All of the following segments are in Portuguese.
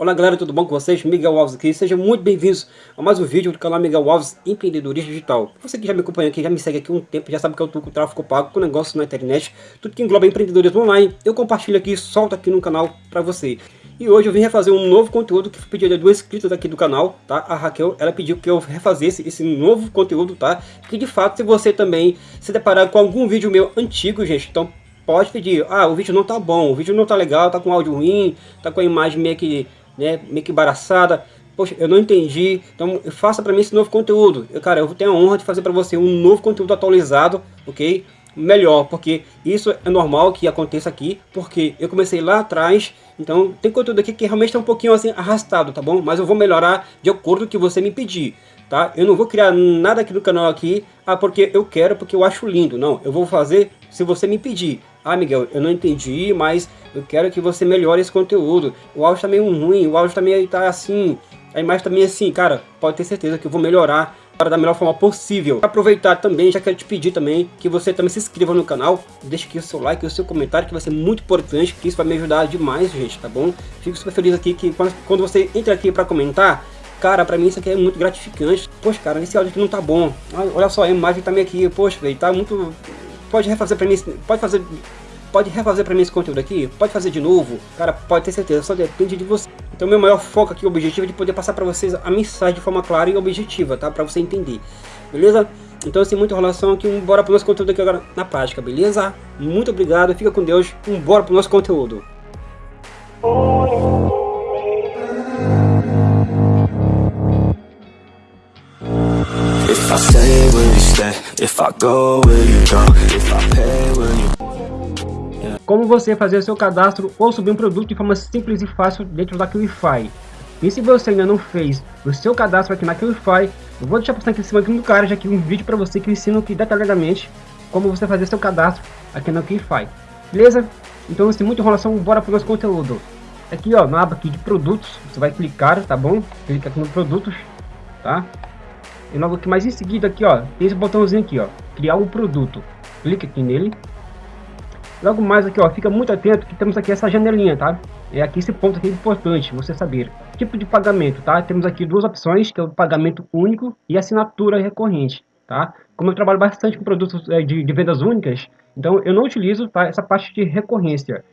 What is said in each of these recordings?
Olá galera, tudo bom com vocês? Miguel Alves aqui, sejam muito bem-vindos a mais um vídeo do canal Miguel Alves Empreendedorismo Digital. Você que já me acompanha aqui, já me segue aqui há um tempo, já sabe que eu tô com tráfego pago, com negócio na internet, tudo que engloba empreendedorismo online, eu compartilho aqui, solto aqui no canal para você. E hoje eu vim refazer um novo conteúdo que foi pedido de duas inscritas aqui do canal, tá? A Raquel, ela pediu que eu refazesse esse novo conteúdo, tá? Que de fato, se você também se deparar com algum vídeo meu antigo, gente, então pode pedir, ah, o vídeo não tá bom, o vídeo não tá legal, tá com áudio ruim, tá com a imagem meio que né, meio que embaraçada. Poxa, eu não entendi, então faça para mim esse novo conteúdo. Eu, cara, eu tenho a honra de fazer para você um novo conteúdo atualizado, ok? Melhor, porque isso é normal que aconteça aqui, porque eu comecei lá atrás, então tem conteúdo aqui que realmente está um pouquinho assim arrastado, tá bom? Mas eu vou melhorar de acordo com o que você me pedir, tá? Eu não vou criar nada aqui no canal aqui, ah, porque eu quero, porque eu acho lindo, não. Eu vou fazer se você me pedir. Ah, Miguel, eu não entendi, mas eu quero que você melhore esse conteúdo. O áudio tá meio ruim, o áudio também tá assim, a imagem também assim, cara, pode ter certeza que eu vou melhorar para da melhor forma possível. Aproveitar também, já quero te pedir também que você também se inscreva no canal, deixe aqui o seu like, o seu comentário, que vai ser muito importante, que isso vai me ajudar demais, gente, tá bom? Fico super feliz aqui que quando você entra aqui para comentar, cara, pra mim isso aqui é muito gratificante. Poxa, cara, esse áudio aqui não tá bom. Olha só, a imagem tá meio aqui, poxa, velho, tá muito... Pode refazer pra mim, pode fazer Pode refazer para mim esse conteúdo aqui? Pode fazer de novo? Cara, pode ter certeza, só depende de você. Então meu maior foco aqui, o objetivo é de poder passar para vocês a mensagem de forma clara e objetiva, tá? Para você entender, beleza? Então sem muita enrolação aqui, bora pro nosso conteúdo aqui agora na prática, beleza? Muito obrigado, fica com Deus, bora pro nosso conteúdo. Stay, will you stay? If I go, will you go? If I pay, will you como você fazer seu cadastro ou subir um produto de forma simples e fácil dentro da QIFI. E se você ainda não fez o seu cadastro aqui na QIFI, eu vou deixar passando aqui em cima aqui no card aqui um vídeo para você que ensina aqui detalhadamente como você fazer seu cadastro aqui na QIFI. Beleza? Então, sem muita enrolação, bora para o nosso conteúdo. Aqui, ó, na aba aqui de produtos, você vai clicar, tá bom? Clica aqui no produtos, tá? E logo aqui mais em seguida aqui, ó, tem esse botãozinho aqui, ó, criar um produto. Clica aqui nele. Logo mais aqui, ó, fica muito atento que temos aqui essa janelinha, tá? É aqui esse ponto aqui é importante você saber. Tipo de pagamento, tá? Temos aqui duas opções, que é o pagamento único e assinatura recorrente, tá? Como eu trabalho bastante com produtos é, de, de, vendas únicas, então eu não utilizo tá, essa parte de recorrência.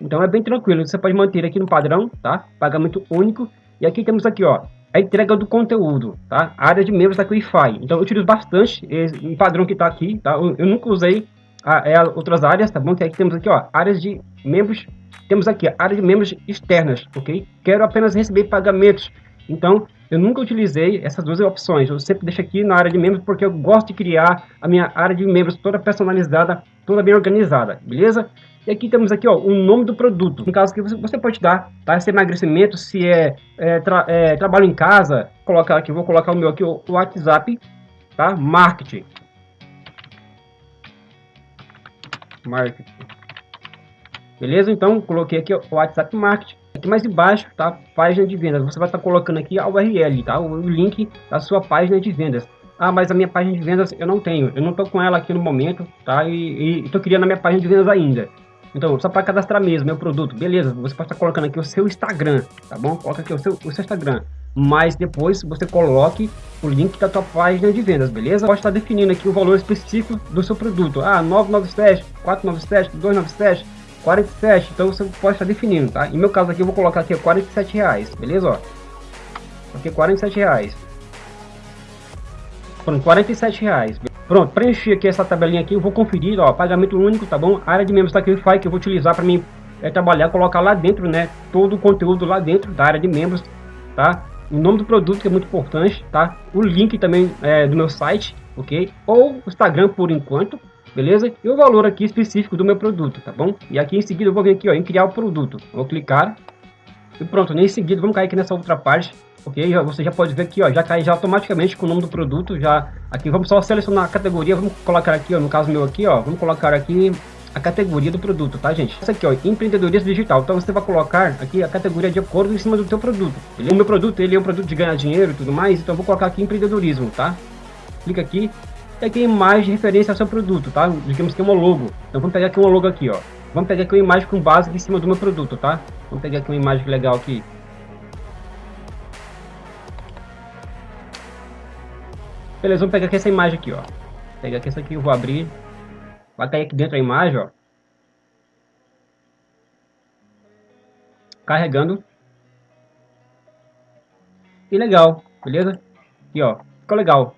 Então é bem tranquilo, você pode manter aqui no padrão, tá? Pagamento único. E aqui temos aqui, ó, a entrega do conteúdo, tá? A área de membros da Wi-Fi. Então eu utilizo bastante esse padrão que está aqui, tá? Eu, eu nunca usei a, é, outras áreas, tá bom? Que aqui temos aqui, ó, áreas de membros, temos aqui a área de membros externas, ok? Quero apenas receber pagamentos, então eu nunca utilizei essas duas opções, eu sempre deixo aqui na área de membros porque eu gosto de criar a minha área de membros toda personalizada, toda bem organizada, beleza? E aqui temos aqui ó, o nome do produto, no caso que você, você pode dar, tá? Se é emagrecimento, se é, é, tra, é trabalho em casa, colocar aqui, vou colocar o meu aqui, o WhatsApp, tá? Marketing, Marketing. Beleza? Então, coloquei aqui o WhatsApp Marketing. Aqui mais embaixo, tá? Página de vendas. Você vai estar tá colocando aqui a URL, tá? O link da sua página de vendas. Ah, mas a minha página de vendas eu não tenho. Eu não estou com ela aqui no momento, tá? E estou criando a minha página de vendas ainda. Então, só para cadastrar mesmo meu produto. Beleza, você pode estar tá colocando aqui o seu Instagram, tá bom? Coloca aqui o seu, o seu Instagram mas depois você coloque o link da tua página de vendas, beleza? Pode estar definindo aqui o valor específico do seu produto. Ah, 997, 497, 297, 47. Então você pode estar definindo, tá? Em meu caso aqui eu vou colocar aqui 47 reais, beleza? Ó, aqui 47 reais. Pronto, 47 reais. Pronto, preenchi aqui essa tabelinha aqui, eu vou conferir, ó, pagamento único, tá bom? A área de membros da Qlify que eu vou utilizar para mim é trabalhar, colocar lá dentro, né, todo o conteúdo lá dentro da área de membros, tá? o nome do produto que é muito importante, tá? O link também é, do meu site, ok? Ou Instagram por enquanto, beleza? E o valor aqui específico do meu produto, tá bom? E aqui em seguida eu vou vir aqui, ó, em criar o produto. Vou clicar e pronto, em seguida vamos cair aqui nessa outra parte, ok? Você já pode ver aqui, ó, já cai já automaticamente com o nome do produto, já aqui vamos só selecionar a categoria, vamos colocar aqui, ó, no caso meu aqui, ó, vamos colocar aqui a categoria do produto, tá, gente? Essa aqui, ó, empreendedorismo digital. Então você vai colocar aqui a categoria de acordo em cima do teu produto. Ele, o meu produto, ele é um produto de ganhar dinheiro e tudo mais, então eu vou colocar aqui empreendedorismo, tá? Clica aqui e aqui imagem de referência ao seu produto, tá? Digamos que é uma logo. Então vamos pegar aqui uma logo aqui, ó. Vamos pegar aqui uma imagem com base em cima do meu produto, tá? Vamos pegar aqui uma imagem legal aqui. Beleza, vamos pegar aqui essa imagem aqui, ó. Pegar aqui essa aqui, eu vou abrir. Vai cair aqui dentro a imagem, ó. Carregando. E legal, beleza? Aqui, ó. Ficou legal.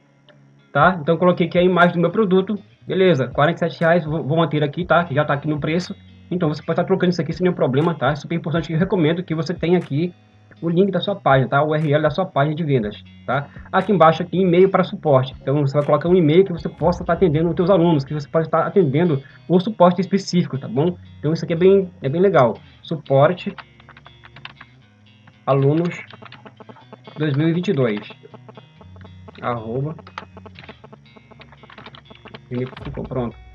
Tá? Então coloquei aqui a imagem do meu produto. Beleza, 47 reais, vou, vou manter aqui, tá? Que já tá aqui no preço. Então você pode estar trocando isso aqui sem nenhum problema, tá? É super importante, eu recomendo que você tenha aqui o link da sua página, tá? O URL da sua página de vendas, tá? Aqui embaixo aqui e-mail para suporte. Então você vai colocar um e-mail que você possa estar atendendo os seus alunos, que você pode estar atendendo o suporte específico, tá bom? Então isso aqui é bem, é bem legal. Suporte alunos 2022 arroba pronto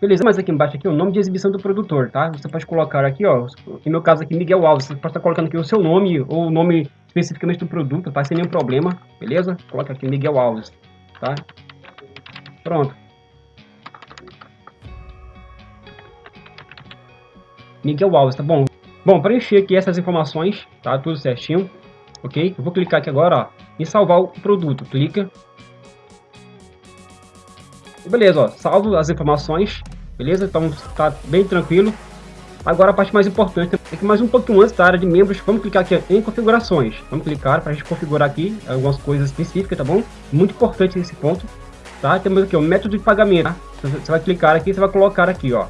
Beleza, mas aqui embaixo aqui o nome de exibição do produtor, tá? Você pode colocar aqui, ó, no meu caso aqui, Miguel Alves, você pode estar colocando aqui o seu nome ou o nome especificamente do produto, tá? Sem nenhum problema, beleza? Coloca aqui Miguel Alves, tá? Pronto. Miguel Alves, tá bom? Bom, preencher aqui essas informações, tá? Tudo certinho, ok? Eu vou clicar aqui agora, ó, em salvar o produto. Clica, Beleza, ó, salvo as informações, beleza? Então tá bem tranquilo. Agora a parte mais importante é que mais um pouquinho antes da área de membros, vamos clicar aqui em configurações. Vamos clicar para a gente configurar aqui algumas coisas específicas, tá bom? Muito importante esse ponto, tá? Temos aqui o método de pagamento, tá? Você vai clicar aqui, você vai colocar aqui, ó,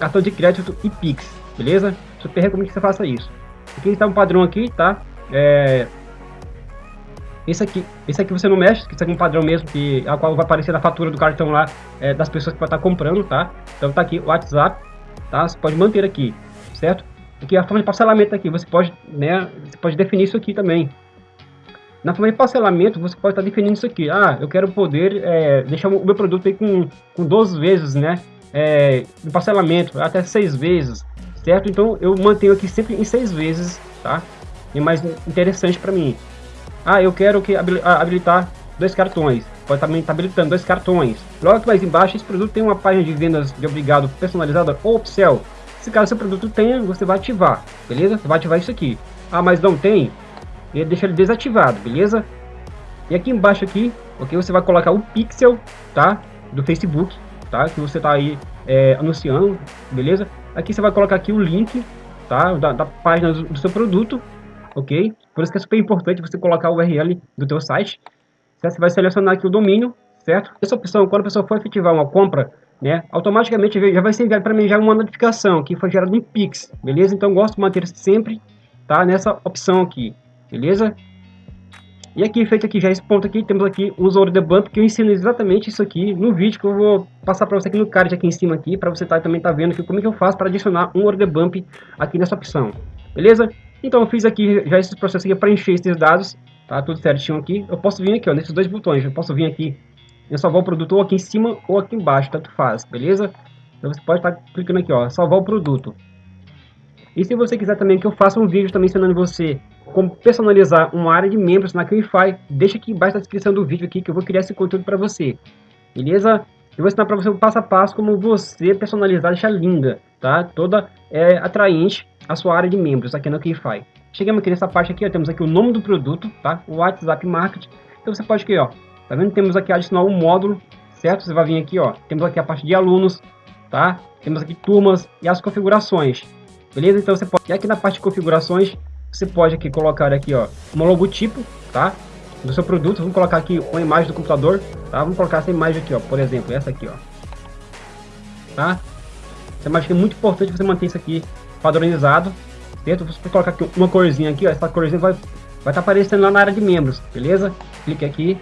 cartão de crédito e Pix, beleza? Super recomendo que você faça isso. Aqui está um padrão aqui, tá? É, esse aqui, esse aqui você não mexe, que isso aqui é um padrão mesmo, que, a qual vai aparecer na fatura do cartão lá é, das pessoas que vai estar comprando, tá? Então tá aqui o WhatsApp, tá? Você pode manter aqui, certo? Aqui a forma de parcelamento aqui, você pode, né, você pode definir isso aqui também. Na forma de parcelamento, você pode estar definindo isso aqui. Ah, eu quero poder é, deixar o meu produto aí com, com 12 vezes, né? É, de parcelamento, até 6 vezes, certo? Então eu mantenho aqui sempre em 6 vezes, tá? É mais interessante para mim. Ah, eu quero que ah, habilitar dois cartões. Pode também estar habilitando dois cartões. Logo que mais embaixo, esse produto tem uma página de vendas de obrigado personalizada ou upsell. Se caso seu produto tenha, você vai ativar, beleza? Você vai ativar isso aqui. Ah, mas não tem? E deixa ele desativado, beleza? E aqui embaixo aqui, ok? Você vai colocar o pixel, tá? Do Facebook, tá? Que você tá aí é, anunciando, beleza? Aqui você vai colocar aqui o link, tá? Da, da página do, do seu produto, ok? Por isso que é super importante você colocar o URL do teu site. Você vai selecionar aqui o domínio, certo? Essa opção, quando a pessoa for efetivar uma compra, né, automaticamente já vai ser enviado para mim já uma notificação que foi gerada em Pix, beleza? Então gosto de manter sempre, tá, nessa opção aqui, beleza? E aqui, feito aqui já esse ponto aqui, temos aqui o usuário de bump, que eu ensino exatamente isso aqui no vídeo que eu vou passar para você aqui no card aqui em cima aqui, para você tá, também tá vendo que como é que eu faço para adicionar um order bump aqui nessa opção, beleza? Então eu fiz aqui já esse processo aqui para encher esses dados, tá tudo certinho aqui. Eu posso vir aqui, ó, nesses dois botões, eu posso vir aqui e salvar o produto ou aqui em cima ou aqui embaixo, tanto faz, beleza? Então você pode estar clicando aqui, ó, salvar o produto. E se você quiser também que eu faça um vídeo também ensinando você como personalizar uma área de membros na QIFI, deixa aqui embaixo na descrição do vídeo aqui que eu vou criar esse conteúdo para você. Beleza? Eu vou ensinar para você o passo a passo como você personalizar, deixar linda, tá? Toda é, atraente a sua área de membros aqui no Keyfy. Chegamos aqui nessa parte aqui, ó, temos aqui o nome do produto, tá? O WhatsApp Marketing. Então você pode aqui, ó, tá vendo? Temos aqui adicionar um módulo, certo? Você vai vir aqui, ó, temos aqui a parte de alunos, tá? Temos aqui turmas e as configurações, beleza? Então você pode, e aqui na parte de configurações, você pode aqui colocar aqui, ó, um logotipo, tá? Do seu produto, vamos colocar aqui uma imagem do computador, tá? Vamos colocar essa imagem aqui, ó, por exemplo, essa aqui, ó, tá? Essa imagem é muito importante você manter isso aqui padronizado. Dentro você colocar aqui uma corzinha aqui, ó, essa corzinha vai vai estar tá aparecendo lá na área de membros, beleza? Clique aqui.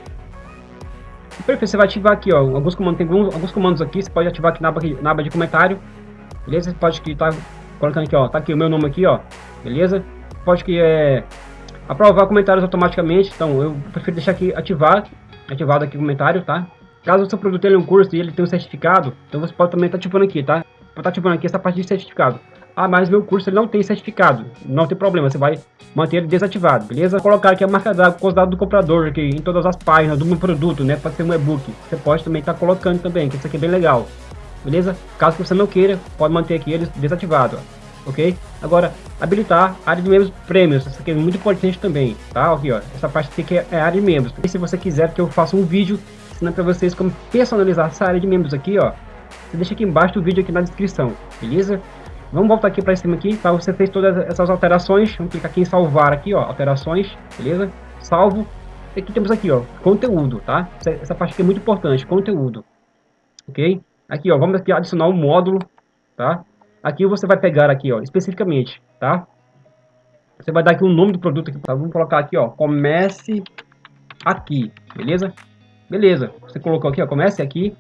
E perfeito, você vai ativar aqui, ó, alguns comandos, tem alguns, alguns comandos aqui, você pode ativar aqui na aba, na aba de comentário, beleza? Você pode que tá colocando aqui, ó, tá aqui o meu nome aqui, ó, beleza? Pode que é aprovar comentários automaticamente, então eu prefiro deixar aqui ativar, ativado aqui o comentário, tá? Caso o seu produto tenha um curso e ele tenha um certificado, então você pode também estar tá ativando aqui, tá? Estar tá ativando aqui essa parte de certificado. Ah, mas meu curso ele não tem certificado. Não tem problema, você vai manter ele desativado, beleza? Vou colocar aqui a marca d'água com os dados do comprador aqui em todas as páginas do meu produto, né? Pode ser um e-book. Você pode também estar tá colocando também, que isso aqui é bem legal. Beleza? Caso você não queira, pode manter aqui ele desativado, ó. ok? Agora, habilitar a área de membros prêmios, isso aqui é muito importante também, tá? Aqui, ó, essa parte aqui é a área de membros. E se você quiser que eu faça um vídeo ensinando para vocês como personalizar essa área de membros aqui, ó. Você deixa aqui embaixo do vídeo aqui na descrição, beleza? Vamos voltar aqui para cima aqui, tá? Você fez todas essas alterações, vamos clicar aqui em salvar aqui, ó, alterações, beleza? Salvo. E aqui temos aqui, ó, conteúdo, tá? Essa, essa parte aqui é muito importante, conteúdo. OK? Aqui, ó, vamos aqui adicionar um módulo, tá? Aqui você vai pegar aqui, ó, especificamente, tá? Você vai dar aqui o nome do produto aqui, tá? Vamos colocar aqui, ó, comece aqui, beleza? Beleza, você colocou aqui, ó, comece aqui,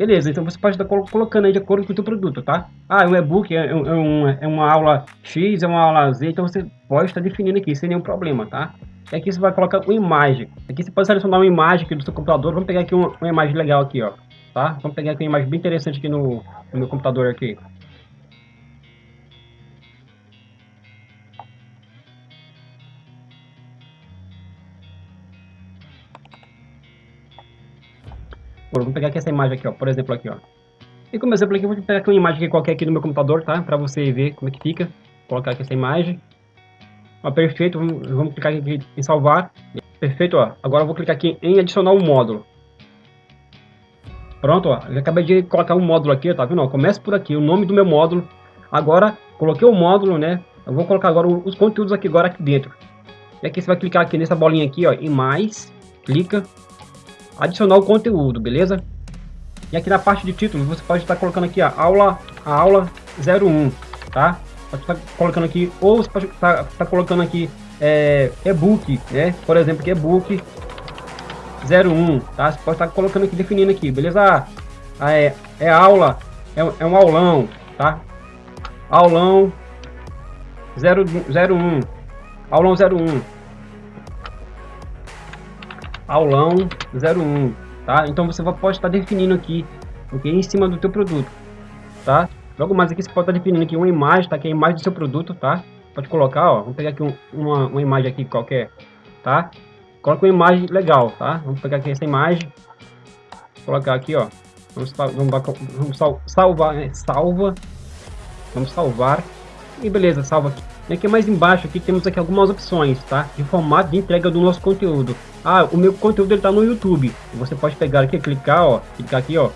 beleza, então você pode estar colocando aí de acordo com o seu produto, tá? Ah, um e-book é, é, um, é uma aula X, é uma aula Z, então você pode estar definindo aqui, sem nenhum problema, tá? E aqui você vai colocar uma imagem, aqui você pode selecionar uma imagem aqui do seu computador, vamos pegar aqui uma, uma imagem legal aqui, ó, tá? Vamos pegar aqui uma imagem bem interessante aqui no, no meu computador aqui. Vamos pegar aqui essa imagem aqui, ó, por exemplo aqui, ó. E como exemplo aqui, vou pegar aqui uma imagem qualquer aqui no meu computador, tá? Para você ver como é que fica. Vou colocar aqui essa imagem. Ó, perfeito, vamos, vamos clicar aqui em salvar. Perfeito, ó. Agora eu vou clicar aqui em adicionar um módulo. Pronto, ó. Eu acabei de colocar um módulo aqui, tá vendo? Começa por aqui, o nome do meu módulo. Agora, coloquei o módulo, né? Eu vou colocar agora os conteúdos aqui agora aqui dentro. E aqui você vai clicar aqui nessa bolinha aqui, ó, em mais, clica, adicionar o conteúdo, beleza? E aqui na parte de título, você pode estar colocando aqui a aula, a aula 01, tá? Pode estar colocando aqui, ou você pode estar, estar colocando aqui é, e-book, né? Por exemplo, aqui e-book 01, tá? Você pode estar colocando aqui, definindo aqui, beleza? Ah, é, é aula, é, é um aulão, tá? Aulão 0, 01, aulão 01 aulão 01, tá? Então você pode estar definindo aqui, ok? Em cima do teu produto, tá? Logo mais aqui você pode estar definindo aqui uma imagem, tá? Que é a imagem do seu produto, tá? Pode colocar, ó, vamos pegar aqui um, uma, uma imagem aqui qualquer, tá? Coloca uma imagem legal, tá? Vamos pegar aqui essa imagem, colocar aqui, ó. Vamos, vamos, vamos salvar, né? salva, vamos salvar e beleza, salva aqui. Aqui mais embaixo aqui temos aqui algumas opções, tá? De formato de entrega do nosso conteúdo. Ah, o meu conteúdo ele tá no YouTube. Você pode pegar aqui, clicar, ó, clicar aqui, ó.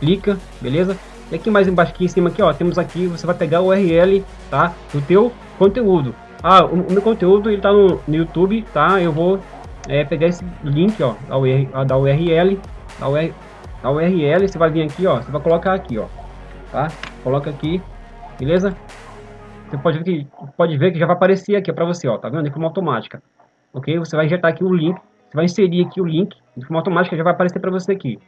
Clica, beleza? E aqui mais embaixo aqui em cima aqui, ó, temos aqui, você vai pegar o URL, tá? Do teu conteúdo. Ah, o, o meu conteúdo ele tá no, no YouTube, tá? Eu vou é, pegar esse link, ó, da, URL, da URL, da URL, da URL, você vai vir aqui, ó, você vai colocar aqui, ó, tá? Coloca aqui, beleza? Você pode ver que, pode ver que já vai aparecer aqui para você, ó, tá vendo? De forma automática. Ok? Você vai injetar aqui o link, você vai inserir aqui o link, de forma automática já vai aparecer para você aqui.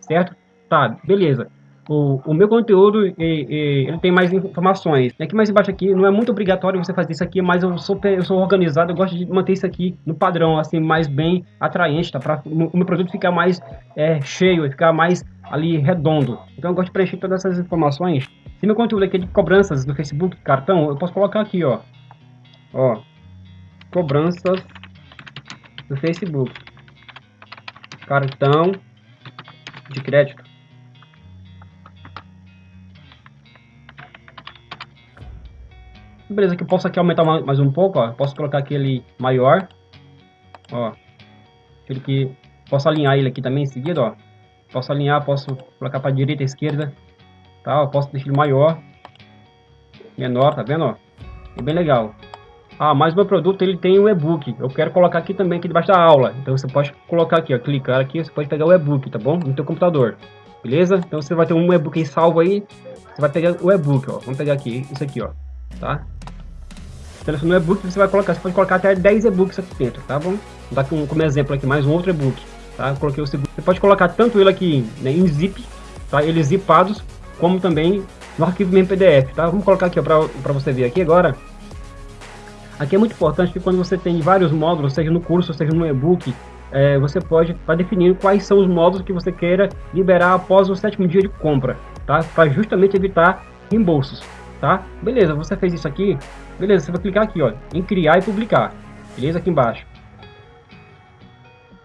Certo? Tá, beleza. O, o meu conteúdo, e, e, ele tem mais informações. Aqui mais embaixo aqui, não é muito obrigatório você fazer isso aqui, mas eu sou, eu sou organizado, eu gosto de manter isso aqui no padrão, assim, mais bem atraente, tá? Para o meu produto ficar mais é, cheio, ficar mais ali redondo. Então eu gosto de preencher todas essas informações se meu conteúdo aqui é de cobranças do Facebook, cartão, eu posso colocar aqui, ó. Ó. Cobranças do Facebook. Cartão de crédito. Beleza, aqui eu posso aqui aumentar mais um pouco, ó. Posso colocar aqui ele maior. Ó. Ele que posso alinhar ele aqui também em seguida, ó. Posso alinhar, posso colocar para direita, esquerda tá? Eu posso deixar ele maior, menor, tá vendo? Ó? É bem legal. Ah, mas meu produto ele tem um e-book. Eu quero colocar aqui também aqui debaixo da aula. Então você pode colocar aqui, ó, clicar aqui, você pode pegar o e-book, tá bom? No teu computador. Beleza? Então você vai ter um e-book aí salvo aí. Você vai pegar o e-book, ó. Vamos pegar aqui, isso aqui, ó. Tá? Seleciona o e-book, você vai colocar, você pode colocar até 10 e-books aqui dentro, tá bom? Vou dar um, como exemplo aqui mais um outro e-book, tá? Eu coloquei o segundo. Você pode colocar tanto ele aqui né, em zip, tá? Eles zipados, como também no arquivo mesmo PDF, tá? Vamos colocar aqui para você ver aqui agora. Aqui é muito importante que quando você tem vários módulos, seja no curso, seja no e-book, é, você pode estar tá definindo quais são os módulos que você queira liberar após o sétimo dia de compra, tá? Para justamente evitar reembolsos, tá? Beleza, você fez isso aqui, beleza, você vai clicar aqui, ó, em criar e publicar, beleza? Aqui embaixo.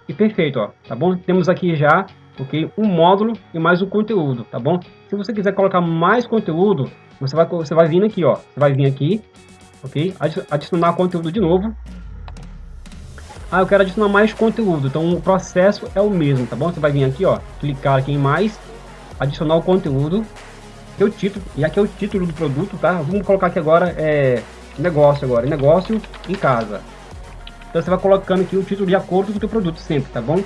E perfeito, ó, tá bom? Temos aqui já ok? Um módulo e mais o conteúdo, tá bom? Se você quiser colocar mais conteúdo, você vai, você vai vir aqui, ó. Você vai vir aqui, ok? Adicionar conteúdo de novo. Ah, eu quero adicionar mais conteúdo, então o processo é o mesmo, tá bom? Você vai vir aqui, ó, clicar aqui em mais, adicionar o conteúdo, que é o título, e aqui é o título do produto, tá? Vamos colocar aqui agora, é, negócio agora, negócio em casa. Então você vai colocando aqui o título de acordo com o teu produto sempre, tá bom?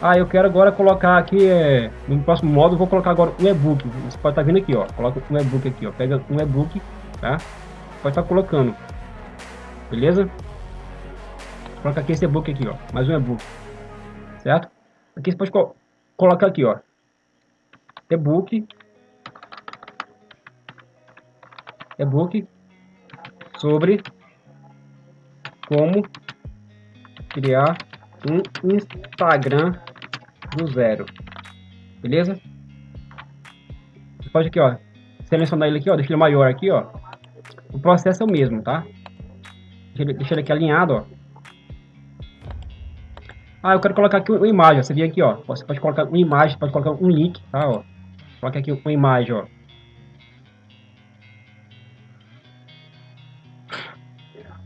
Ah, eu quero agora colocar aqui, é, no próximo módulo, vou colocar agora um e-book. Você pode estar tá vindo aqui, ó, coloca um e-book aqui, ó, pega um e-book, tá? Pode estar tá colocando, beleza? Coloca aqui esse e-book aqui, ó, mais um e-book, certo? Aqui você pode co colocar aqui, ó, e-book, e-book sobre como criar um Instagram do zero. Beleza? Você pode aqui, ó, selecionar ele aqui, ó, deixa ele maior aqui, ó. O processo é o mesmo, tá? Deixa ele, deixa ele aqui alinhado, ó. Ah, eu quero colocar aqui uma imagem, ó. Você vem aqui, ó. Você pode colocar uma imagem, pode colocar um link, tá, ó. Coloca aqui uma imagem, ó.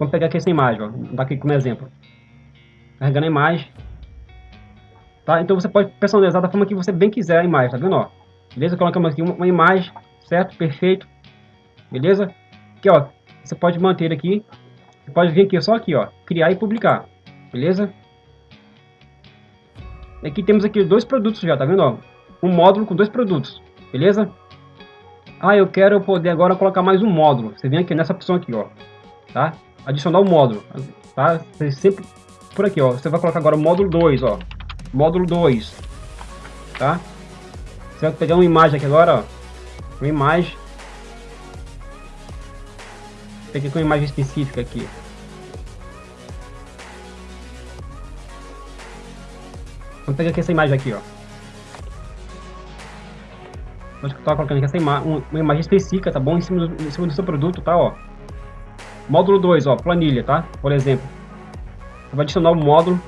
Vamos pegar aqui essa imagem, ó. Vou dar aqui como exemplo. Carregando a imagem. Tá? Então você pode personalizar da forma que você bem quiser a imagem, tá vendo? Ó? Beleza? Colocamos aqui uma, uma imagem, certo? Perfeito. Beleza? Aqui, ó. Você pode manter aqui. Você pode vir aqui, só aqui, ó. Criar e publicar. Beleza? Aqui temos aqui dois produtos já, tá vendo? Ó? Um módulo com dois produtos. Beleza? Ah, eu quero poder agora colocar mais um módulo. Você vem aqui nessa opção aqui, ó. Tá? Adicionar o módulo, tá? Você sempre por aqui, ó. Você vai colocar agora o módulo 2, ó. Módulo 2, tá? Você vai pegar uma imagem aqui agora, ó. Uma imagem. Peguei com uma imagem específica aqui. Vamos pegar aqui essa imagem aqui, ó. Vou estar colocando aqui essa ima uma imagem específica, tá bom? Em cima, do, em cima do seu produto, tá, ó. Módulo 2, ó, planilha, tá? Por exemplo. Você vai adicionar o módulo.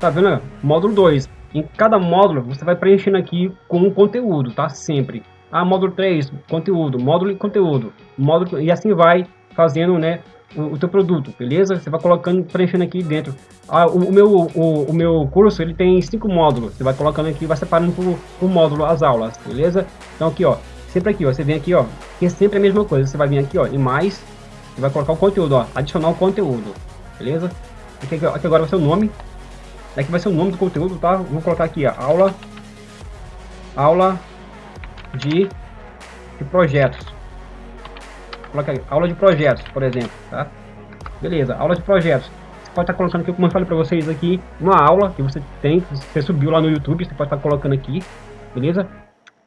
Tá vendo? Módulo 2. Em cada módulo, você vai preenchendo aqui com um conteúdo, tá? Sempre. Ah, módulo 3, conteúdo. Módulo e conteúdo. Módulo, e assim vai fazendo, né? O, o teu produto, beleza? Você vai colocando, preenchendo aqui dentro. Ah, o, o meu, o, o, meu curso, ele tem cinco módulos. Você vai colocando aqui, vai separando por, por módulo as aulas, beleza? Então aqui, ó, sempre aqui, ó, você vem aqui, ó, que é sempre a mesma coisa, você vai vir aqui, ó, em mais, e vai colocar o conteúdo, ó, adicionar o conteúdo, beleza? Aqui, aqui agora vai ser o nome, aqui vai ser o nome do conteúdo, tá? Vou colocar aqui, ó, aula, aula de, de projetos, coloca aí, aula de projetos, por exemplo, tá? Beleza, aula de projetos. Você pode estar colocando aqui, como eu falei para vocês aqui, uma aula que você tem, que você subiu lá no YouTube, você pode estar colocando aqui, beleza?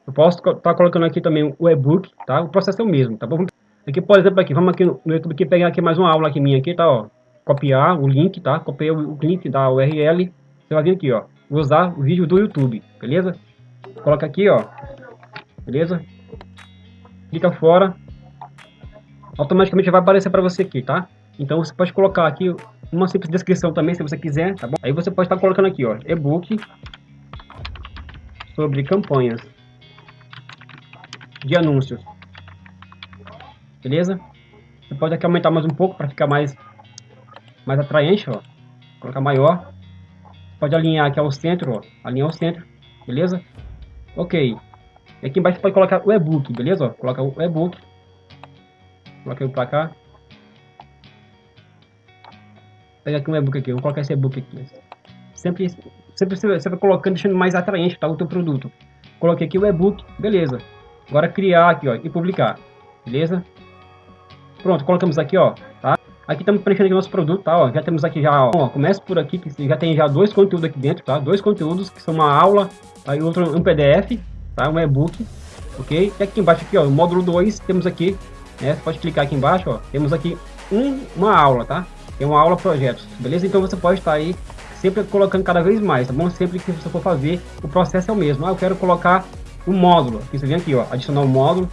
Eu posso estar tá colocando aqui também o e-book, tá? O processo é o mesmo, tá bom? Aqui, por exemplo, aqui, vamos aqui no YouTube aqui, pegar aqui mais uma aula aqui minha aqui, tá, ó. Copiar o link, tá? Copiei o link da URL. Você vai vir aqui, ó. Usar o vídeo do YouTube, beleza? Coloca aqui, ó. Beleza? Clica fora. Automaticamente vai aparecer para você aqui, tá? Então você pode colocar aqui uma simples descrição também, se você quiser, tá bom? Aí você pode estar colocando aqui, ó, e-book sobre campanhas de anúncios. Beleza? Você pode aqui aumentar mais um pouco para ficar mais, mais atraente, ó. Colocar maior. Pode alinhar aqui ao centro, ó. Alinhar ao centro. Beleza? Ok. E aqui embaixo pode colocar o e-book, beleza? Coloca o e-book. Coloca ele para cá. Pega aqui um e-book aqui. Vou colocar esse e-book aqui. Sempre, sempre você vai colocando, deixando mais atraente tá, o teu produto. Coloquei aqui o e-book, beleza. Agora criar aqui, ó, e publicar. Beleza? Pronto, colocamos aqui, ó, tá? Aqui estamos preenchendo aqui nosso produto, tá? Ó, já temos aqui já, ó, começa por aqui, que já tem já dois conteúdos aqui dentro, tá? Dois conteúdos, que são uma aula, e outro um PDF, tá? Um e-book, ok? E aqui embaixo aqui, ó, módulo 2, temos aqui, né? Você pode clicar aqui embaixo, ó, temos aqui um, uma aula, tá? É uma aula projetos, beleza? Então você pode estar aí sempre colocando cada vez mais, tá bom? Sempre que você for fazer, o processo é o mesmo. Ah, eu quero colocar o módulo. Aqui você vem aqui, ó, adicionar o módulo,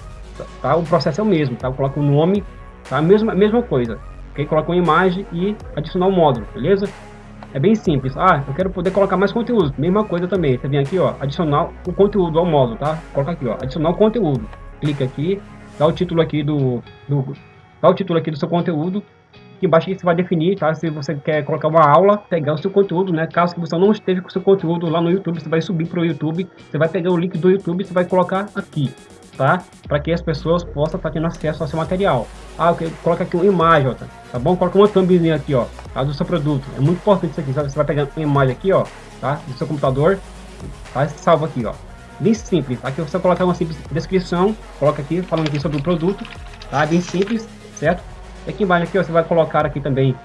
tá? O processo é o mesmo, tá? Coloca o nome, tá? Mesma, mesma coisa. Ok? Coloca uma imagem e adicionar o módulo, beleza? É bem simples. Ah, eu quero poder colocar mais conteúdo. Mesma coisa também. Você vem aqui, ó, adicionar o conteúdo ao módulo, tá? Coloca aqui, ó, adicionar o conteúdo. Clica aqui, dá o título aqui do, do dá o título aqui do seu conteúdo Aqui embaixo você vai definir, tá? Se você quer colocar uma aula, pegar o seu conteúdo, né? Caso você não esteja com o seu conteúdo lá no YouTube, você vai subir para o YouTube, você vai pegar o link do YouTube, você vai colocar aqui, tá? Para que as pessoas possam estar tendo acesso ao seu material. Ah, ok, coloca aqui uma imagem, ó, tá, tá bom? Coloca uma thumbzinha aqui, ó, tá? do seu produto. É muito importante isso aqui, Você vai pegar uma imagem aqui, ó, tá? Do seu computador, tá? Salva aqui, ó. Bem simples. Aqui você colocar uma simples descrição, coloca aqui falando aqui sobre o produto, tá? Bem simples, certo? Aqui embaixo aqui você vai colocar aqui também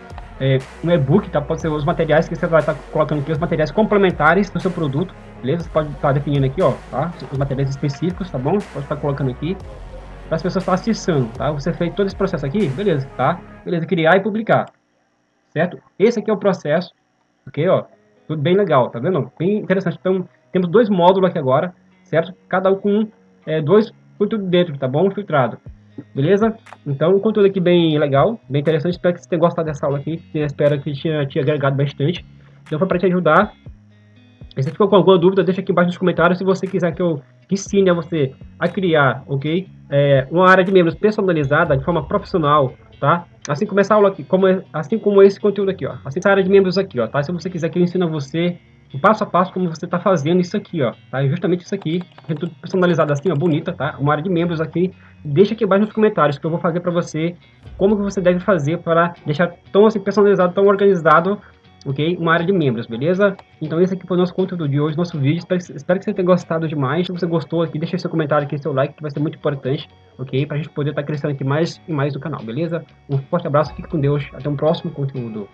é, um e-book, tá? Pode ser os materiais que você vai estar tá colocando aqui, os materiais complementares do seu produto, beleza? Você pode estar tá definindo aqui, ó, tá? Os materiais específicos, tá bom? Pode estar tá colocando aqui para as pessoas estarem acessando, tá? Você fez todo esse processo aqui, beleza, tá? Beleza, criar e publicar, certo? Esse aqui é o processo, ok, ó? Tudo bem legal, tá vendo? Bem interessante. Então, temos dois módulos aqui agora, certo? Cada um com é, dois conteúdos dentro, tá bom? Filtrado. Beleza? Então, um conteúdo aqui bem legal, bem interessante. Espero que você tenha gostado dessa aula aqui. Espero que tenha te agregado bastante. Então, foi para te ajudar. Se ficou com alguma dúvida, deixa aqui embaixo nos comentários. Se você quiser que eu ensine a você a criar, ok? É, uma área de membros personalizada de forma profissional, tá? Assim como essa aula aqui, como, assim como esse conteúdo aqui, ó. Assim essa área de membros aqui, ó, tá? Se você quiser que eu ensine a você o passo a passo como você está fazendo isso aqui, ó, tá? É justamente isso aqui, tudo personalizado assim, ó, bonita, tá? Uma área de membros aqui, deixa aqui abaixo nos comentários que eu vou fazer para você como que você deve fazer para deixar tão assim personalizado, tão organizado, ok? Uma área de membros, beleza? Então esse aqui foi o nosso conteúdo de hoje, nosso vídeo, espero, espero que você tenha gostado demais, se você gostou aqui, deixa seu comentário aqui, seu like, que vai ser muito importante, ok? Para a gente poder estar tá crescendo aqui mais e mais no canal, beleza? Um forte abraço, fique com Deus, até um próximo conteúdo.